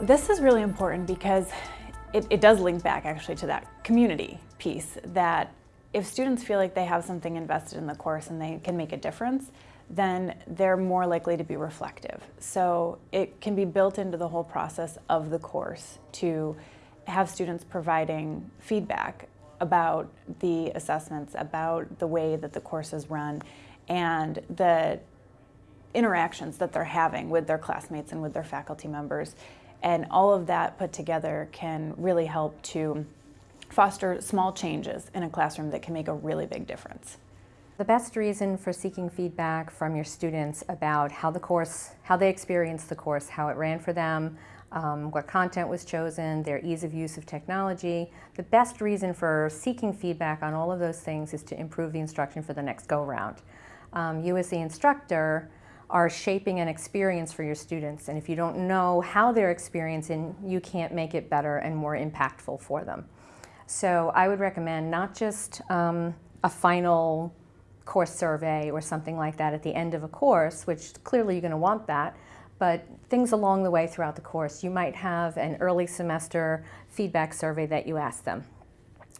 This is really important because it, it does link back actually to that community piece that if students feel like they have something invested in the course and they can make a difference, then they're more likely to be reflective. So it can be built into the whole process of the course to have students providing feedback about the assessments, about the way that the course is run, and the interactions that they're having with their classmates and with their faculty members. And all of that put together can really help to foster small changes in a classroom that can make a really big difference. The best reason for seeking feedback from your students about how the course, how they experienced the course, how it ran for them, um, what content was chosen, their ease of use of technology. The best reason for seeking feedback on all of those things is to improve the instruction for the next go-round. Um, you as the instructor are shaping an experience for your students and if you don't know how they're experiencing, you can't make it better and more impactful for them. So I would recommend not just um, a final course survey or something like that at the end of a course, which clearly you're going to want that, but things along the way throughout the course. You might have an early semester feedback survey that you ask them.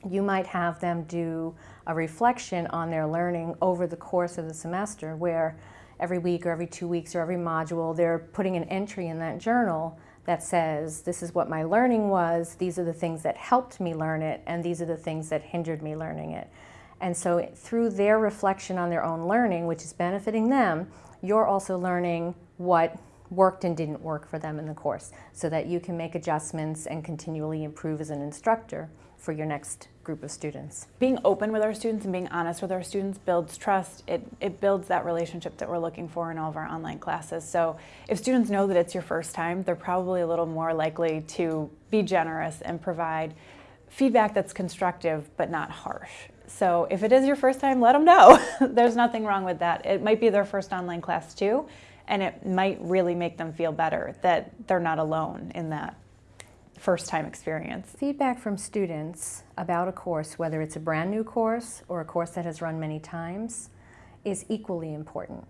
You might have them do a reflection on their learning over the course of the semester where every week or every two weeks or every module they're putting an entry in that journal that says this is what my learning was, these are the things that helped me learn it, and these are the things that hindered me learning it. And so through their reflection on their own learning, which is benefiting them, you're also learning what worked and didn't work for them in the course so that you can make adjustments and continually improve as an instructor for your next group of students. Being open with our students and being honest with our students builds trust. It, it builds that relationship that we're looking for in all of our online classes. So if students know that it's your first time, they're probably a little more likely to be generous and provide feedback that's constructive but not harsh. So if it is your first time, let them know. There's nothing wrong with that. It might be their first online class too, and it might really make them feel better that they're not alone in that first time experience. Feedback from students about a course, whether it's a brand new course or a course that has run many times, is equally important.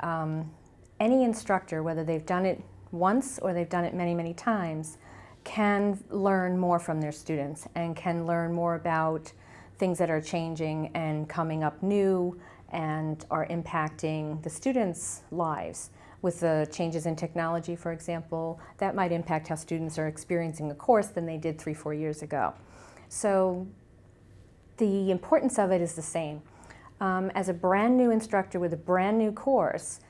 Um, any instructor, whether they've done it once or they've done it many, many times, can learn more from their students and can learn more about things that are changing and coming up new and are impacting the students' lives. With the changes in technology, for example, that might impact how students are experiencing a course than they did three, four years ago. So the importance of it is the same. Um, as a brand new instructor with a brand new course,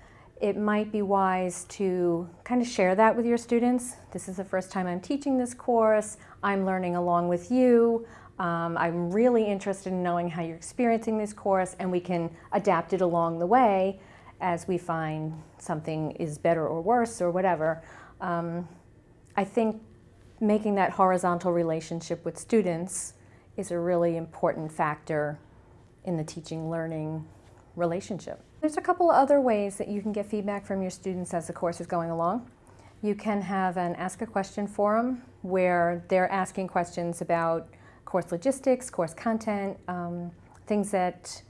it might be wise to kind of share that with your students. This is the first time I'm teaching this course. I'm learning along with you. Um, I'm really interested in knowing how you're experiencing this course and we can adapt it along the way as we find something is better or worse or whatever. Um, I think making that horizontal relationship with students is a really important factor in the teaching learning relationship. There's a couple of other ways that you can get feedback from your students as the course is going along. You can have an ask a question forum where they're asking questions about course logistics, course content, um, things that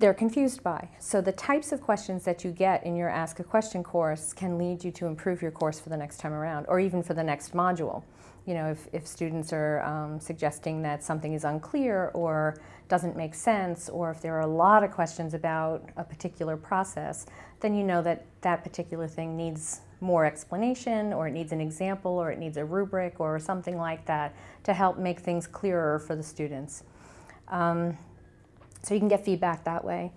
they're confused by. So the types of questions that you get in your Ask a Question course can lead you to improve your course for the next time around, or even for the next module. You know, if, if students are um, suggesting that something is unclear or doesn't make sense, or if there are a lot of questions about a particular process, then you know that that particular thing needs more explanation or it needs an example or it needs a rubric or something like that to help make things clearer for the students. Um, so you can get feedback that way.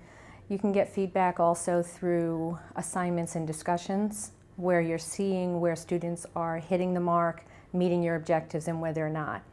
You can get feedback also through assignments and discussions where you're seeing where students are hitting the mark, meeting your objectives and where they're not.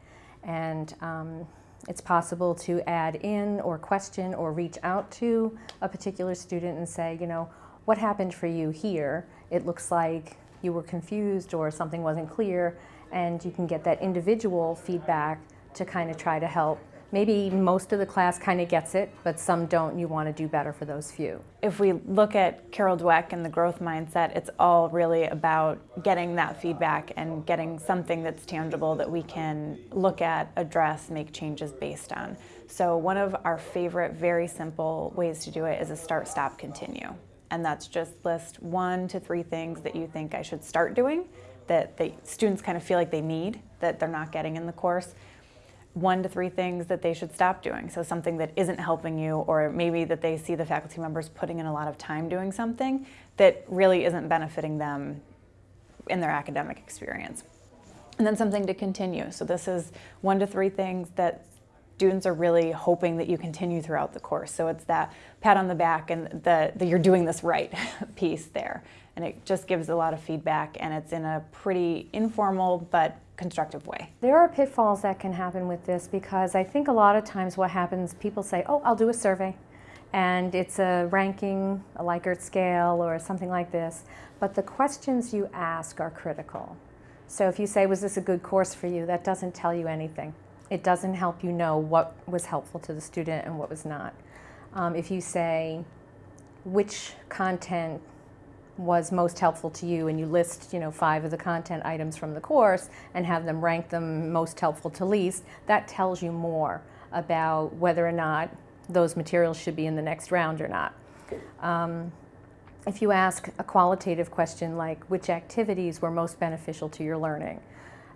And um, it's possible to add in or question or reach out to a particular student and say, you know, what happened for you here? It looks like you were confused or something wasn't clear and you can get that individual feedback to kind of try to help. Maybe most of the class kind of gets it, but some don't. You want to do better for those few. If we look at Carol Dweck and the growth mindset, it's all really about getting that feedback and getting something that's tangible that we can look at, address, make changes based on. So one of our favorite, very simple ways to do it is a start, stop, continue and that's just list one to three things that you think I should start doing that the students kind of feel like they need that they're not getting in the course. One to three things that they should stop doing. So something that isn't helping you, or maybe that they see the faculty members putting in a lot of time doing something that really isn't benefiting them in their academic experience. And then something to continue. So this is one to three things that students are really hoping that you continue throughout the course. So it's that pat on the back and the, the you're doing this right piece there. And it just gives a lot of feedback and it's in a pretty informal but constructive way. There are pitfalls that can happen with this because I think a lot of times what happens, people say, oh, I'll do a survey. And it's a ranking, a Likert scale, or something like this. But the questions you ask are critical. So if you say, was this a good course for you, that doesn't tell you anything. It doesn't help you know what was helpful to the student and what was not. Um, if you say, which content was most helpful to you? and you list you know five of the content items from the course and have them rank them most helpful to least that tells you more about whether or not those materials should be in the next round or not. Um, if you ask a qualitative question like which activities were most beneficial to your learning?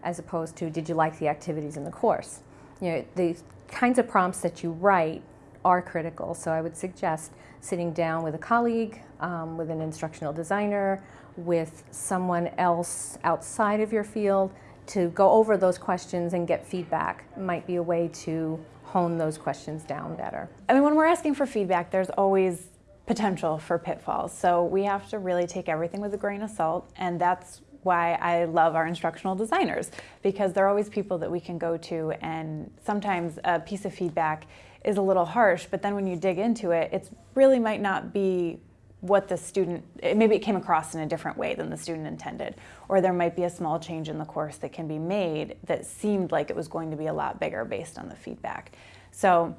as opposed to did you like the activities in the course you know the kinds of prompts that you write are critical so i would suggest sitting down with a colleague um, with an instructional designer, with someone else outside of your field to go over those questions and get feedback might be a way to hone those questions down better. I mean, when we're asking for feedback, there's always potential for pitfalls. So we have to really take everything with a grain of salt, and that's why I love our instructional designers because they're always people that we can go to, and sometimes a piece of feedback is a little harsh, but then when you dig into it, it really might not be what the student, maybe it came across in a different way than the student intended. Or there might be a small change in the course that can be made that seemed like it was going to be a lot bigger based on the feedback. So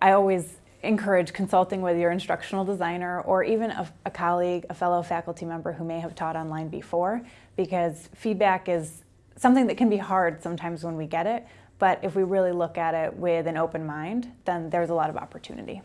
I always encourage consulting with your instructional designer or even a, a colleague, a fellow faculty member who may have taught online before, because feedback is something that can be hard sometimes when we get it, but if we really look at it with an open mind, then there's a lot of opportunity.